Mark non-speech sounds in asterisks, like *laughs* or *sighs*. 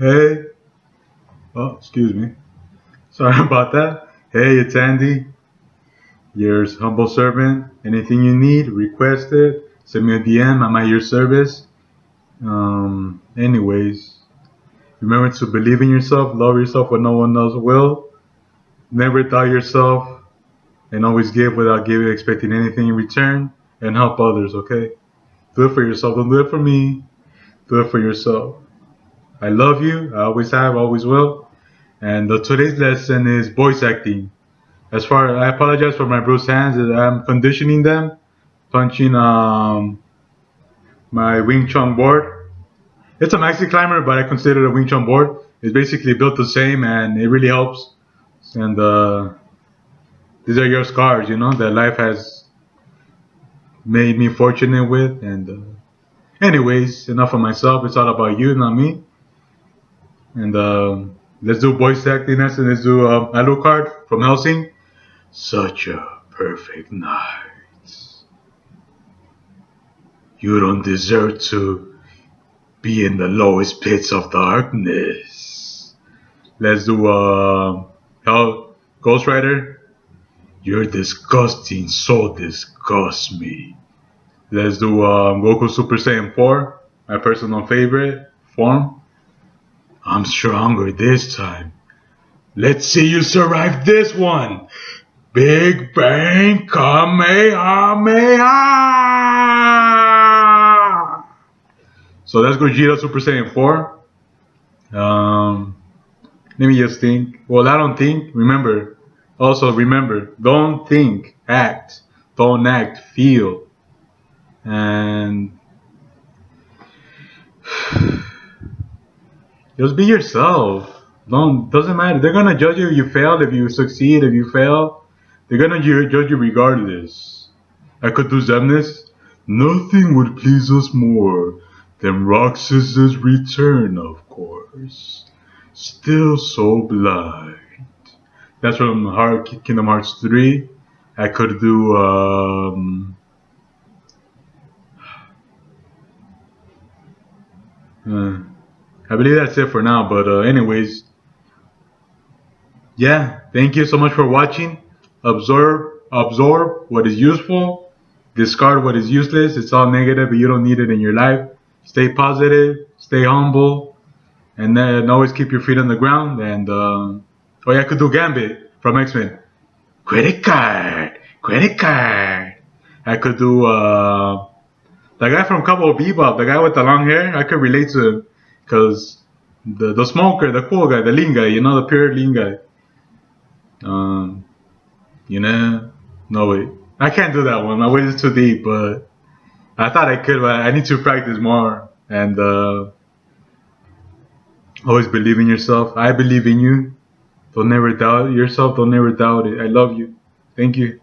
Hey. Oh, excuse me. *laughs* Sorry about that. Hey, it's Andy. Your humble servant. Anything you need, request it. Send me a DM. I'm at your service. Um, anyways, remember to believe in yourself, love yourself when no one else will. Never doubt yourself, and always give without giving, expecting anything in return, and help others. Okay? Do it for yourself. Don't do it for me. Do it for yourself. I love you. I always have, always will. And uh, today's lesson is voice acting. As far I apologize for my bruised hands. I'm conditioning them, punching um, my Wing Chun board. It's a maxi climber, but I consider it a Wing Chun board. It's basically built the same, and it really helps. And uh, these are your scars, you know, that life has made me fortunate with. And uh, anyways, enough of myself. It's all about you, not me. And uh, let's do voice acting and let's do uh, Alucard from Hellsing. Such a perfect night. You don't deserve to be in the lowest pits of darkness. Let's do uh, Hell Ghost Rider. You're disgusting, so disgust me. Let's do um, Goku Super Saiyan 4, my personal favorite form. I'm stronger this time. Let's see you survive this one. Big Bang Kamehameha! So that's Gogeta Super Saiyan 4. Um, let me just think. Well, I don't think. Remember. Also, remember. Don't think. Act. Don't act. Feel. And *sighs* just be yourself. Don't doesn't matter. They're gonna judge you if you fail, if you succeed, if you fail. They're gonna judge you regardless. I could do Xemnas. Nothing would please us more than Roxas's return, of course. Still so blind. That's from Heart, Kingdom Hearts 3. I could do um, uh, I believe that's it for now. But uh, anyways, yeah. Thank you so much for watching. Absorb, absorb what is useful. Discard what is useless. It's all negative, but you don't need it in your life. Stay positive. Stay humble, and then always keep your feet on the ground. And uh, oh yeah, I could do Gambit from X Men. Credit card, credit card. I could do uh, the guy from Cowboy Bebop, the guy with the long hair. I could relate to him because the the smoker, the cool guy, the lean guy, you know, the pure lean guy. Um, you know, no way. I can't do that one. My weight is too deep, but I thought I could, but I need to practice more and uh, always believe in yourself. I believe in you. Don't never doubt yourself. Don't never doubt it. I love you. Thank you.